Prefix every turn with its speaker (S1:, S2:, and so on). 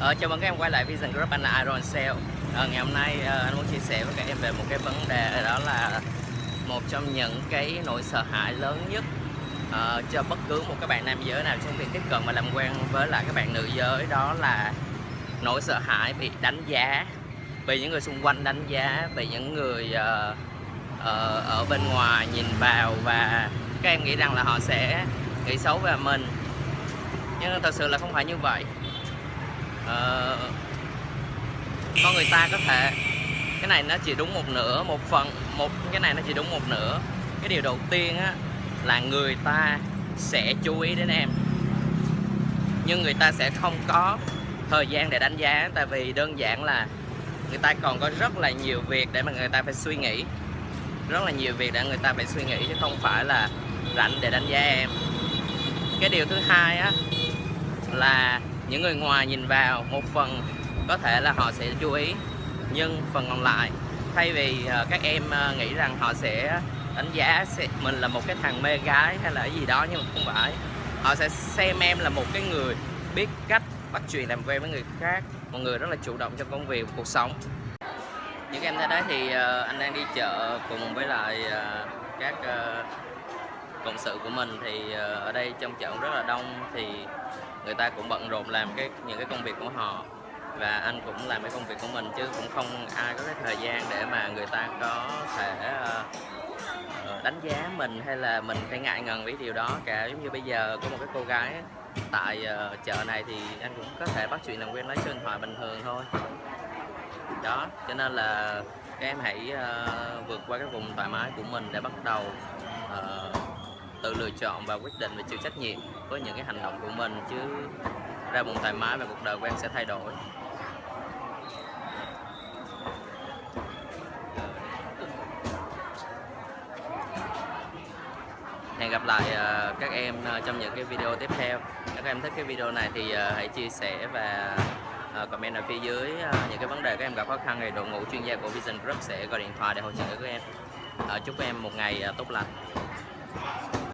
S1: Ờ, chào mừng các em quay lại Vision Group, anh là Iron Sale ờ, Ngày hôm nay ờ, anh muốn chia sẻ với các em về một cái vấn đề đó là một trong những cái nỗi sợ hãi lớn nhất ờ, cho bất cứ một các bạn nam giới nào trong việc tiếp cận và làm quen với lại các bạn nữ giới đó là nỗi sợ hãi bị đánh giá bị những người xung quanh đánh giá bị những người ờ, ờ, ở bên ngoài nhìn vào và các em nghĩ rằng là họ sẽ nghĩ xấu về mình. Nhưng thật sự là không phải như vậy. Ờ, con người ta có thể cái này nó chỉ đúng một nửa một phần một cái này nó chỉ đúng một nửa. Cái điều đầu tiên á là người ta sẽ chú ý đến em. Nhưng người ta sẽ không có thời gian để đánh giá tại vì đơn giản là người ta còn có rất là nhiều việc để mà người ta phải suy nghĩ. Rất là nhiều việc để người ta phải suy nghĩ chứ không phải là rảnh để đánh giá em. Cái điều thứ hai á là những người ngoài nhìn vào một phần có thể là họ sẽ chú ý, nhưng phần còn lại, thay vì ờ, các em ờ, nghĩ rằng họ sẽ đánh giá mình là một cái thằng mê gái hay là cái gì đó, nhưng mà không phải. Họ sẽ xem em là một cái người biết cách bắt chuyện làm quen với người khác, một người rất là chủ động trong công việc cuộc sống. Những em thấy đấy thì ờ, anh đang đi chợ cùng với lại các cộng sự của mình thì ở đây trong chợ cũng rất là đông, thì người ta cũng bận rộn làm cái những cái công việc của họ. Và anh cũng làm cái công việc của mình chứ cũng không ai có cái thời gian để mà người ta có thể uh, đánh giá mình hay là mình phải ngại ngần với điều đó cả. Giống như bây giờ có một cái cô gái tại uh, chợ này thì anh cũng có thể bắt chuyện làm quen lấy số điện thoại bình thường thôi. Đó cho nên là các em hãy uh, vượt qua cái vùng thoải mái của mình để bắt đầu uh, tự lựa chọn và quyết định và chịu trách nhiệm với những cái hành động của mình, chứ ra vùng thoải mái và cuộc đời của em sẽ thay đổi. Hẹn gặp lại ờ, các em ờ, trong những cái video tiếp theo. Nếu các em thích cái video này thì ờ, hãy chia sẻ và comment ở phía dưới những cái vấn đề các em gặp khó khăn thì đội ngũ chuyên gia của Vision Group sẽ gọi điện thoại để hỗ trợ các em. Chúc các em một ngày tốt lành.